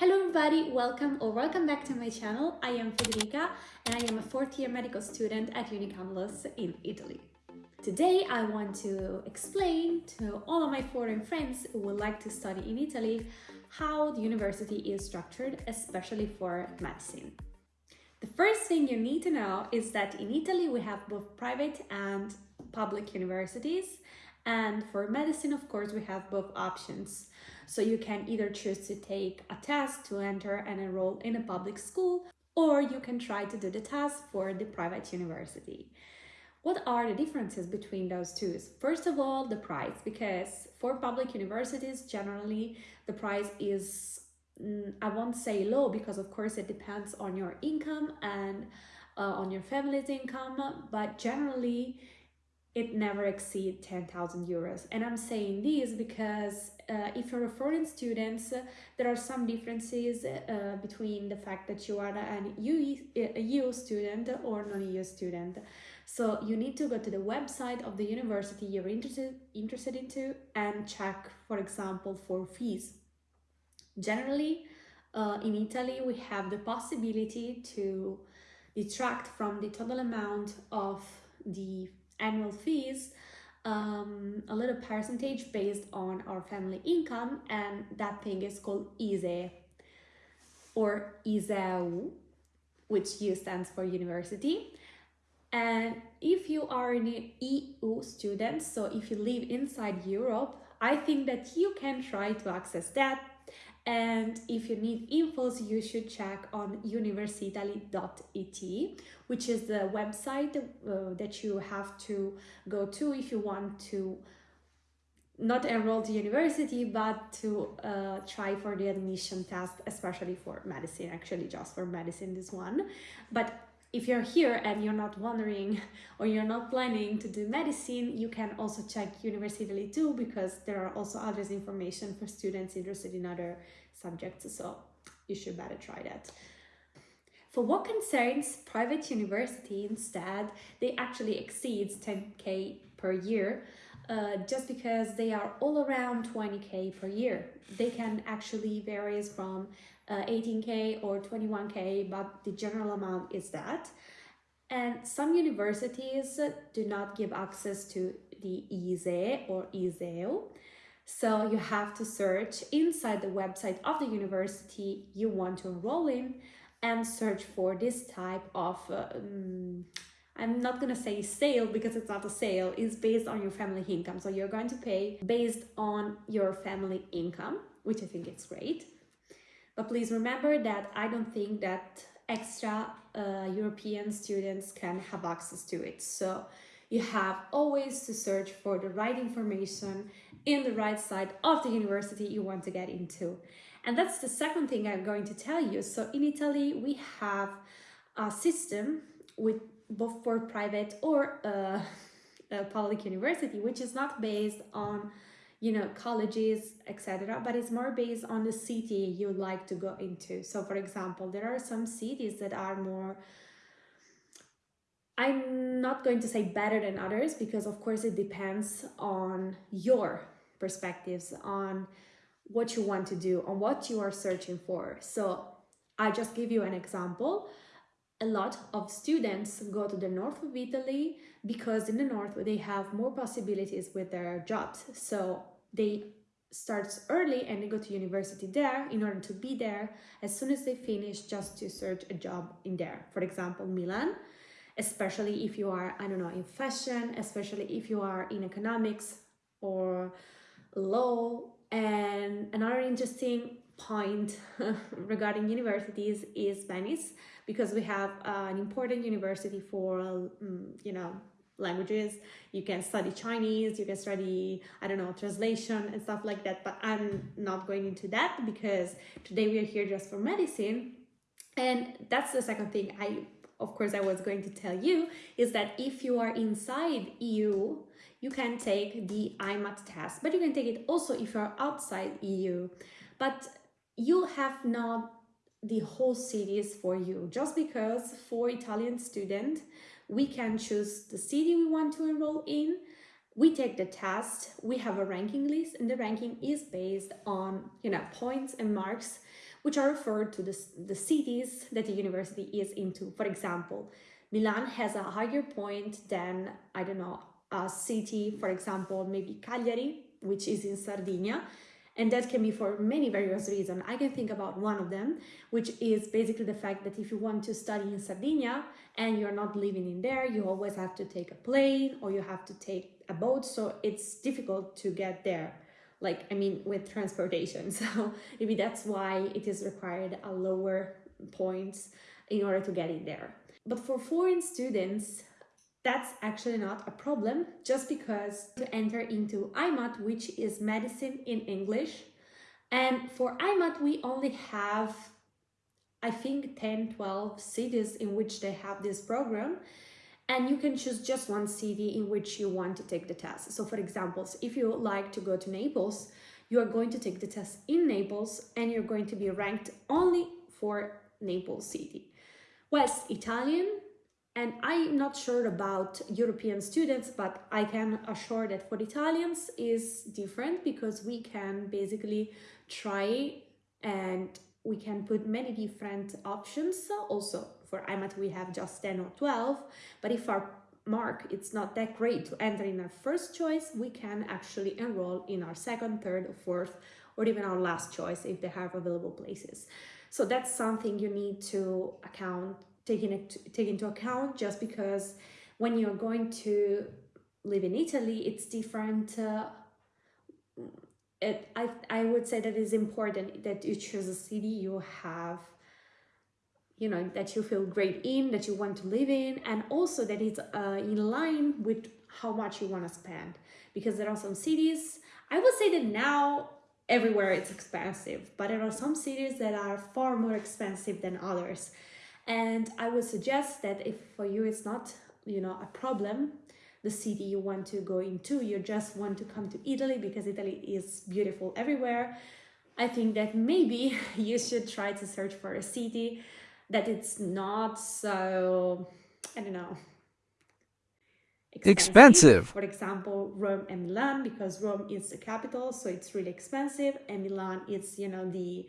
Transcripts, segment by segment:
Hello everybody, welcome or welcome back to my channel. I am Federica and I am a fourth year medical student at UniCamillus in Italy. Today I want to explain to all of my foreign friends who would like to study in Italy how the university is structured, especially for medicine. The first thing you need to know is that in Italy we have both private and public universities and for medicine of course we have both options. So you can either choose to take a test to enter and enroll in a public school, or you can try to do the test for the private university. What are the differences between those two? First of all, the price, because for public universities, generally the price is, mm, I won't say low, because of course it depends on your income and uh, on your family's income, but generally it never exceed 10,000 euros. And I'm saying this because uh, if you're a foreign student, uh, there are some differences uh, between the fact that you are an EU, EU student or non-EU student. So you need to go to the website of the university you're interested, interested into and check, for example, for fees. Generally, uh, in Italy, we have the possibility to detract from the total amount of the annual fees um, a little percentage based on our family income and that thing is called ISEE or ISEU, which U stands for university. And if you are an EU student, so if you live inside Europe, I think that you can try to access that and if you need infos, you should check on universitaly.it, which is the website uh, that you have to go to if you want to not enroll to university, but to uh, try for the admission test, especially for medicine, actually just for medicine, this one. But if you're here and you're not wondering or you're not planning to do medicine, you can also check Universitaly too because there are also others information for students interested in other subjects. So you should better try that. For what concerns private university instead, they actually exceeds 10k per year uh, just because they are all around 20k per year. They can actually varies from uh, 18k or 21k, but the general amount is that. And some universities do not give access to the ISEE or ISEU. So you have to search inside the website of the university you want to enroll in and search for this type of um, I'm not gonna say sale because it's not a sale, it's based on your family income. So you're going to pay based on your family income, which I think is great. But please remember that I don't think that extra uh, European students can have access to it. So you have always to search for the right information in the right side of the university you want to get into. And that's the second thing I'm going to tell you. So in Italy, we have a system with both for private or uh, a public university, which is not based on, you know, colleges, etc., but it's more based on the city you like to go into. So, for example, there are some cities that are more. I'm not going to say better than others because, of course, it depends on your perspectives, on what you want to do, on what you are searching for. So, I just give you an example a lot of students go to the north of Italy because in the north they have more possibilities with their jobs. So they start early and they go to university there in order to be there as soon as they finish just to search a job in there. For example, Milan, especially if you are, I don't know, in fashion, especially if you are in economics or law. And another interesting point regarding universities is Venice because we have uh, an important university for um, you know languages. You can study chinese you can study i don't know translation and stuff like that but i'm not going into that because today we are here just for medicine. And that's the second thing i of course i was going to tell you is that if you are inside eu you can take the imat test but you can take it also if you're outside eu but you have not the whole cities for you. Just because for Italian student we can choose the city we want to enroll in. We take the test we have a ranking list and the ranking is based on you know points and marks which are referred to the, the cities that the university is into. For example, Milan has a higher point than, I don't know, a city, for example, maybe Cagliari, which is in Sardinia, and that can be for many various reasons. I can think about one of them, which is basically the fact that if you want to study in Sardinia and you're not living in there, you always have to take a plane or you have to take a boat. So it's difficult to get there. Like, I mean, with transportation. So maybe that's why it is required a lower points in order to get in there. But for foreign students, that's actually not a problem just because to enter into IMAT, which is medicine in English. And for IMAT, we only have, I think, 10, 12 cities in which they have this program. And you can choose just one city in which you want to take the test. So for example, if you like to go to Naples, you are going to take the test in Naples and you're going to be ranked only for Naples city. Whilst Italian and I'm not sure about European students, but I can assure that for Italians is different because we can basically try and we can put many different options. Also for IMAT we have just 10 or 12, but if our mark it's not that great to enter in our first choice, we can actually enroll in our second, third, or fourth, or even our last choice if they have available places. So that's something you need to account taking it take into account just because when you're going to live in Italy, it's different. Uh, it, I, I would say that it's important that you choose a city you have, you know, that you feel great in, that you want to live in, and also that it's uh, in line with how much you want to spend. Because there are some cities, I would say that now everywhere it's expensive, but there are some cities that are far more expensive than others. And I would suggest that if for you it's not, you know, a problem, the city you want to go into, you just want to come to Italy because Italy is beautiful everywhere. I think that maybe you should try to search for a city that it's not so, I don't know, expensive. expensive. For example, Rome and Milan, because Rome is the capital, so it's really expensive, and Milan is, you know, the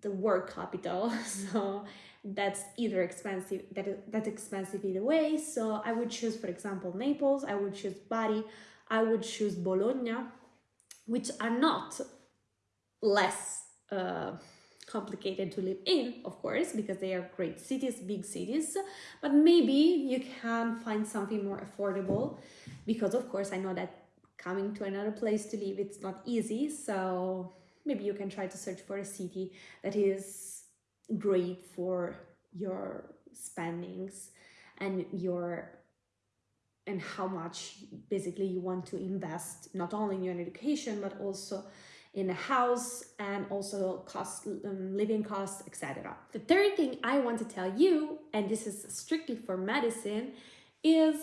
the work capital. So that's either expensive that that's expensive either way. So i would choose for example naples. I would choose bari. I would choose bologna which are not less uh, complicated to live in of course because they are great cities big cities. But maybe you can find something more affordable because of course i know that coming to another place to live it's not easy. So maybe you can try to search for a city that is great for your spendings and your and how much basically you want to invest not only in your education but also in a house and also cost um, living costs etc the third thing i want to tell you and this is strictly for medicine is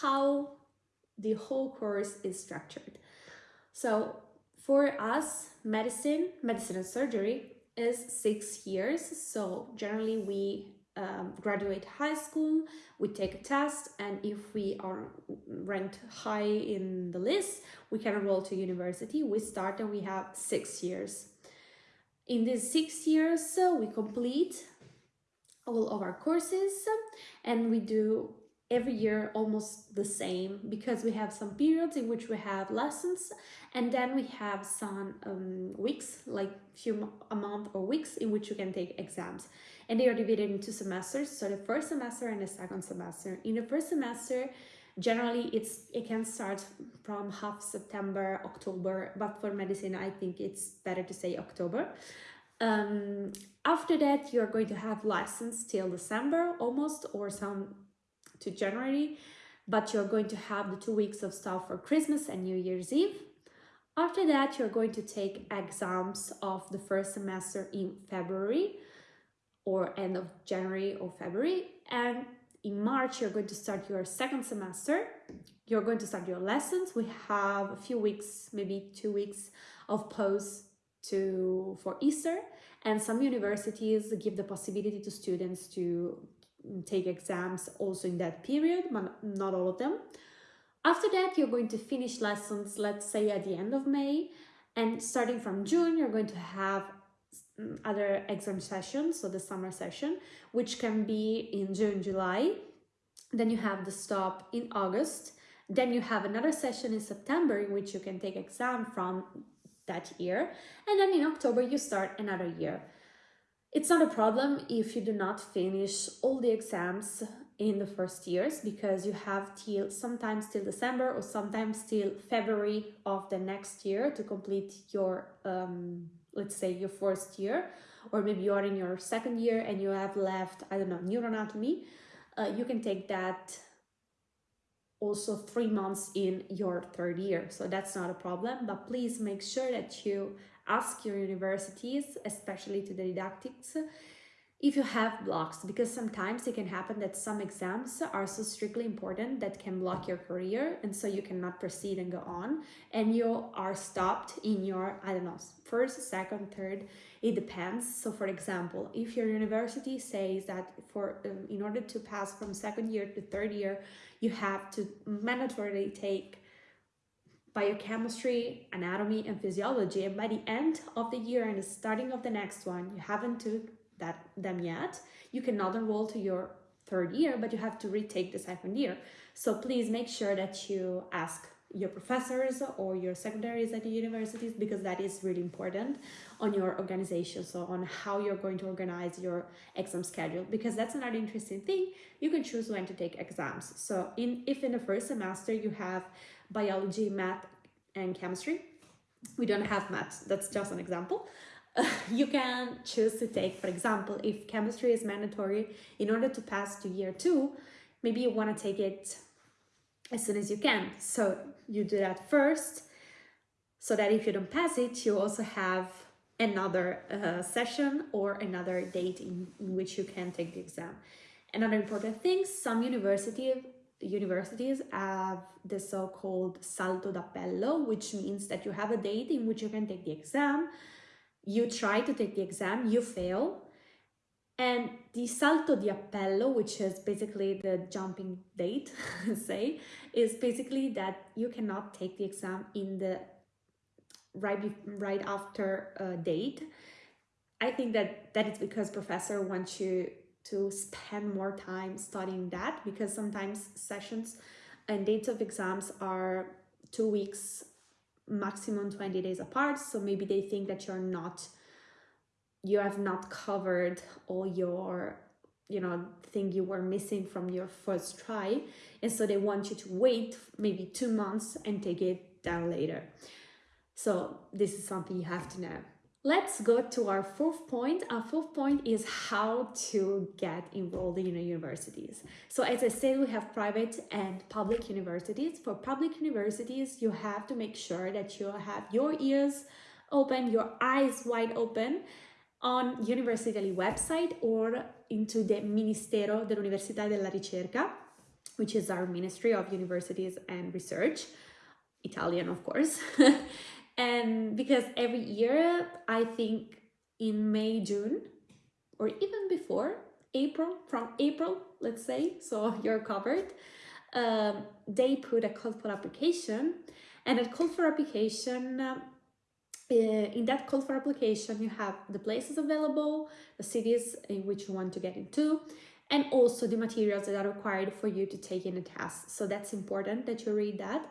how the whole course is structured. So for us medicine medicine and surgery is six years. So generally we um, graduate high school, we take a test, and if we are ranked high in the list, we can enroll to university. We start and we have six years. In these six years, uh, we complete all of our courses and we do every year almost the same because we have some periods in which we have lessons and then we have some um, weeks like few a month or weeks in which you can take exams. And they are divided into semesters. So the first semester and the second semester. In the first semester generally it's it can start from half september october but for medicine i think it's better to say october. Um, after that you're going to have lessons till december almost or some to January, but you're going to have the two weeks of stuff for Christmas and New Year's Eve. After that, you're going to take exams of the first semester in February or end of January or February. And in March, you're going to start your second semester. You're going to start your lessons. We have a few weeks, maybe two weeks of pause to for Easter. And some universities give the possibility to students to take exams also in that period, but not all of them. After that, you're going to finish lessons, let's say at the end of May, and starting from June, you're going to have other exam sessions, so the summer session, which can be in June, July. Then you have the stop in August. Then you have another session in September in which you can take exam from that year. And then in October, you start another year. It's not a problem if you do not finish all the exams in the first years because you have till sometimes till December or sometimes till February of the next year to complete your um, let's say your first year. Or maybe you are in your second year and you have left I don't know neuroanatomy. Uh, you can take that also three months in your third year. So that's not a problem but please make sure that you ask your universities especially to the didactics if you have blocks because sometimes it can happen that some exams are so strictly important that can block your career and so you cannot proceed and go on and you are stopped in your i don't know first second third it depends. So for example if your university says that for um, in order to pass from second year to third year you have to mandatorily take biochemistry anatomy and physiology. And by the end of the year and the starting of the next one you haven't took that them yet, you cannot enroll to your third year, but you have to retake the second year. So please make sure that you ask your professors or your secretaries at the universities because that is really important on your organization. So on how you're going to organize your exam schedule because that's another interesting thing. You can choose when to take exams. So in if in the first semester you have biology math and chemistry we don't have math that's just an example you can choose to take, for example, if chemistry is mandatory in order to pass to year two, maybe you want to take it as soon as you can. So you do that first, so that if you don't pass it, you also have another uh, session or another date in, in which you can take the exam. Another important thing, some university, universities have the so-called salto d'appello, which means that you have a date in which you can take the exam, you try to take the exam, you fail, and the salto di appello, which is basically the jumping date, say, is basically that you cannot take the exam in the right right after date. I think that that is because professor wants you to spend more time studying that because sometimes sessions and dates of exams are two weeks maximum 20 days apart. So maybe they think that you're not you have not covered all your you know thing you were missing from your first try. And so they want you to wait maybe two months and take it down later. So this is something you have to know Let's go to our fourth point. Our fourth point is how to get enrolled in universities. So as I said, we have private and public universities. For public universities, you have to make sure that you have your ears open, your eyes wide open on University website or into the Ministero dell'Università della Ricerca, which is our Ministry of Universities and Research, Italian of course. and because every year i think in may june or even before april from april let's say so you're covered um, they put a call for application. And a call for application uh, in that call for application you have the places available the cities in which you want to get into and also the materials that are required for you to take in a test so that's important that you read that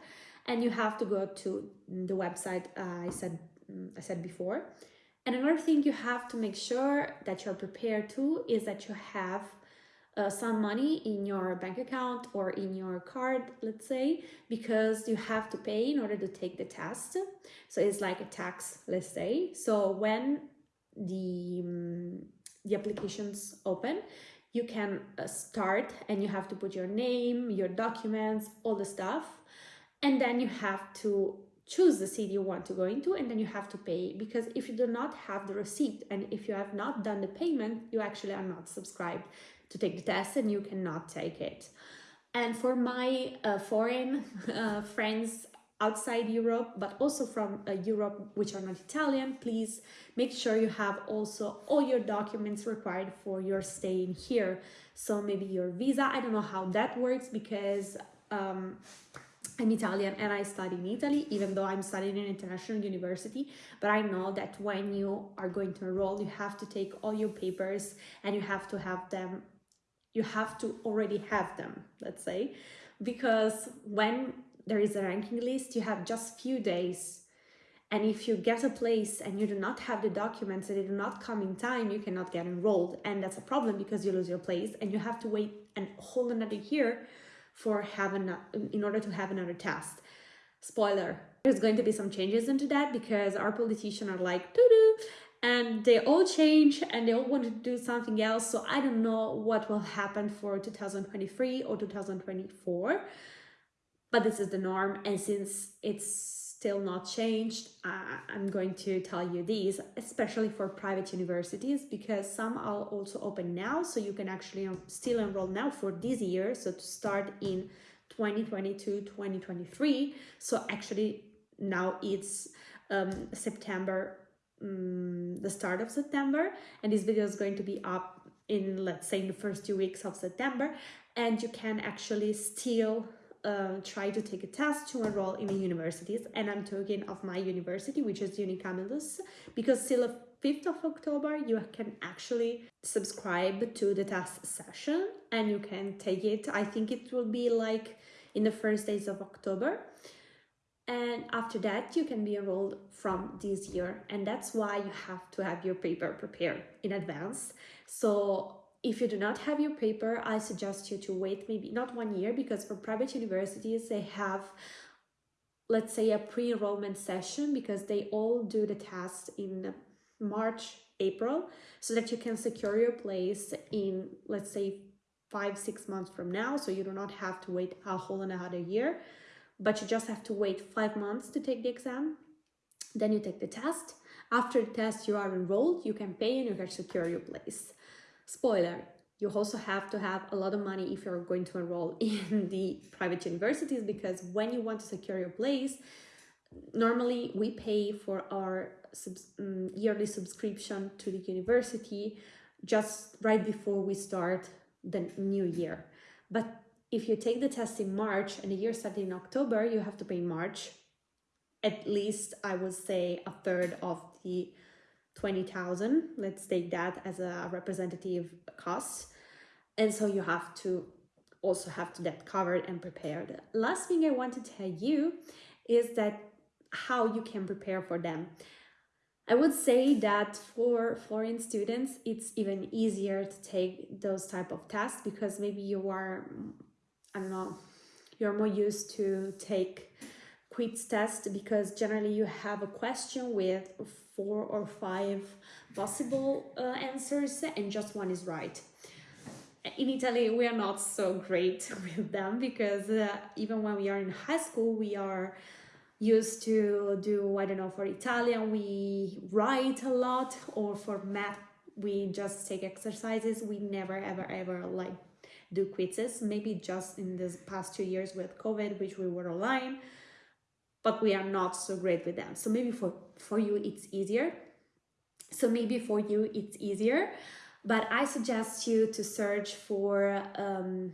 and you have to go to the website uh, I said mm, I said before. And another thing you have to make sure that you're prepared to is that you have uh, some money in your bank account or in your card, let's say, because you have to pay in order to take the test. So it's like a tax, let's say. So when the um, the applications open, you can uh, start and you have to put your name, your documents, all the stuff and then you have to choose the city you want to go into and then you have to pay because if you do not have the receipt and if you have not done the payment you actually are not subscribed to take the test and you cannot take it. And for my uh, foreign uh, friends outside Europe but also from uh, Europe which are not Italian please make sure you have also all your documents required for your staying here. So maybe your visa I don't know how that works because um, I'm Italian and I study in Italy, even though I'm studying in an international university. But I know that when you are going to enroll, you have to take all your papers and you have to have them, you have to already have them, let's say, because when there is a ranking list, you have just few days. And if you get a place and you do not have the documents and they do not come in time, you cannot get enrolled. And that's a problem because you lose your place and you have to wait a whole another year for having in order to have another test. Spoiler, there's going to be some changes into that because our politicians are like doo-doo and they all change and they all want to do something else. So I don't know what will happen for 2023 or 2024, but this is the norm. And since it's still not changed, I'm going to tell you these, especially for private universities, because some are also open now, so you can actually still enroll now for this year, so to start in 2022, 2023. So actually now it's um, September, um, the start of September, and this video is going to be up in, let's say, in the first two weeks of September, and you can actually still uh, try to take a test to enroll in the universities and I'm talking of my university which is Unicamillus because till 5th of October you can actually subscribe to the test session and you can take it. I think it will be like in the first days of October. And after that you can be enrolled from this year and that's why you have to have your paper prepared in advance. So if you do not have your paper, I suggest you to wait maybe not one year because for private universities, they have, let's say, a pre-enrollment session because they all do the test in March, April, so that you can secure your place in, let's say, five, six months from now. So you do not have to wait a whole and another year, but you just have to wait five months to take the exam. Then you take the test. After the test, you are enrolled, you can pay and you can secure your place. Spoiler, you also have to have a lot of money if you're going to enroll in the private universities because when you want to secure your place, normally we pay for our um, yearly subscription to the university just right before we start the new year. But if you take the test in March and the year started in October, you have to pay March at least I would say a third of the 20,000. Let's take that as a representative cost. And so you have to also have to that covered and prepared. Last thing I want to tell you is that how you can prepare for them. I would say that for foreign students, it's even easier to take those type of tests because maybe you are, I don't know, you're more used to take quiz tests because generally you have a question with four or five possible uh, answers and just one is right. In Italy, we are not so great with them because uh, even when we are in high school, we are used to do, I don't know, for Italian, we write a lot or for math, we just take exercises. We never, ever, ever like do quizzes. Maybe just in this past two years with COVID, which we were online, but we are not so great with them. So maybe for, for you, it's easier. So maybe for you, it's easier, but I suggest you to search for um,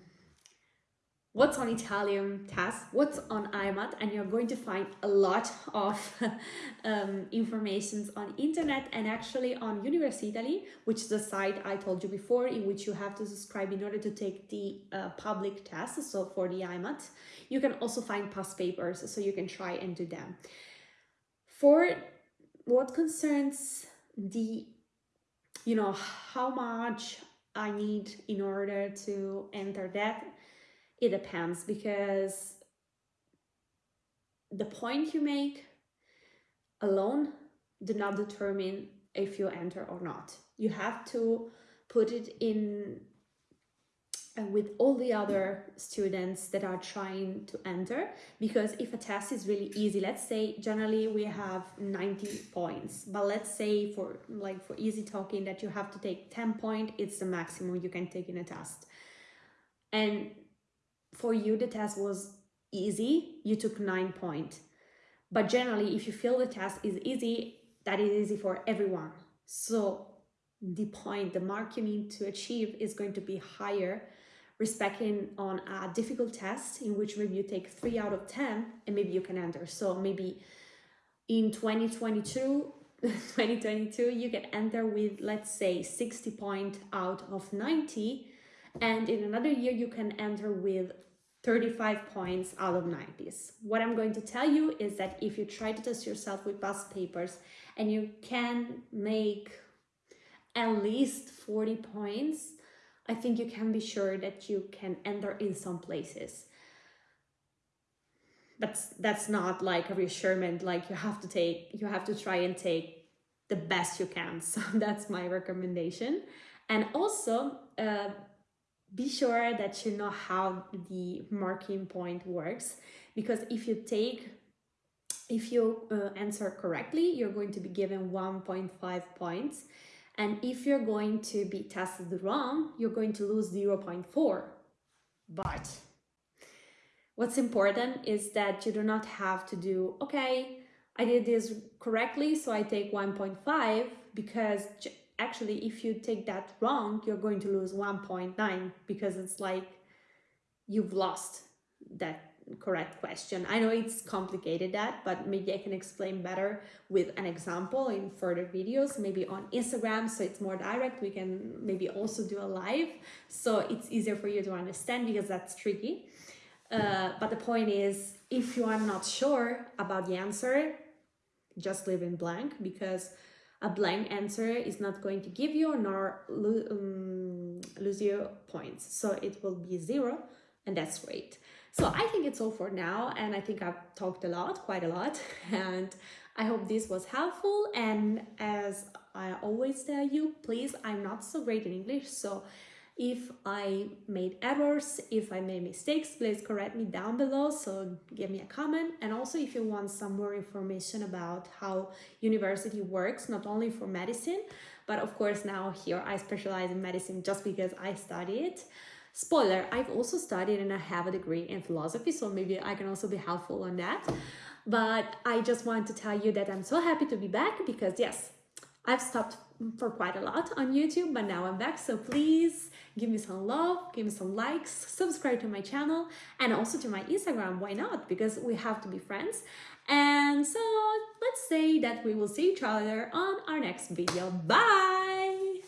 what's on Italian test, what's on IMAT, and you're going to find a lot of um, informations on internet and actually on Universitaly, which is the site I told you before, in which you have to subscribe in order to take the uh, public test, so for the IMAT. You can also find past papers, so you can try and do them. For what concerns the, you know, how much I need in order to enter that it depends because the point you make alone do not determine if you enter or not. You have to put it in uh, with all the other students that are trying to enter because if a test is really easy let's say generally we have 90 points but let's say for like for easy talking that you have to take 10 point it's the maximum you can take in a test and for you the test was easy, you took nine point. But generally, if you feel the test is easy, that is easy for everyone. So the point, the mark you need to achieve is going to be higher respecting on a difficult test in which maybe you take 3 out of 10 and maybe you can enter. So maybe in 2022 2022 you can enter with let's say 60 point out of 90 and in another year you can enter with 35 points out of 90s. What I'm going to tell you is that if you try to test yourself with past papers and you can make at least 40 points, I think you can be sure that you can enter in some places. But that's not like a reassurance, like you have to take, you have to try and take the best you can. So that's my recommendation. And also, uh, be sure that you know how the marking point works because if you take if you uh, answer correctly you're going to be given 1.5 points. And if you're going to be tested wrong you're going to lose 0.4 but what's important is that you do not have to do okay i did this correctly so i take 1.5 because actually if you take that wrong you're going to lose 1.9 because it's like you've lost that correct question. I know it's complicated that but maybe i can explain better with an example in further videos maybe on instagram so it's more direct. We can maybe also do a live so it's easier for you to understand because that's tricky. Uh, but the point is if you are not sure about the answer just leave in blank because a blank answer is not going to give you nor lo um, lose you points. So it will be zero and that's great. So I think it's all for now and I think I've talked a lot, quite a lot and I hope this was helpful and as I always tell you, please, I'm not so great in English so if I made errors, if I made mistakes, please correct me down below, so give me a comment. And also if you want some more information about how university works, not only for medicine, but of course now here I specialize in medicine just because I study it. Spoiler, I've also studied and I have a degree in philosophy, so maybe I can also be helpful on that. But I just want to tell you that I'm so happy to be back because yes, I've stopped for quite a lot on YouTube, but now I'm back. So please give me some love, give me some likes, subscribe to my channel and also to my Instagram. Why not? Because we have to be friends. And so let's say that we will see each other on our next video. Bye!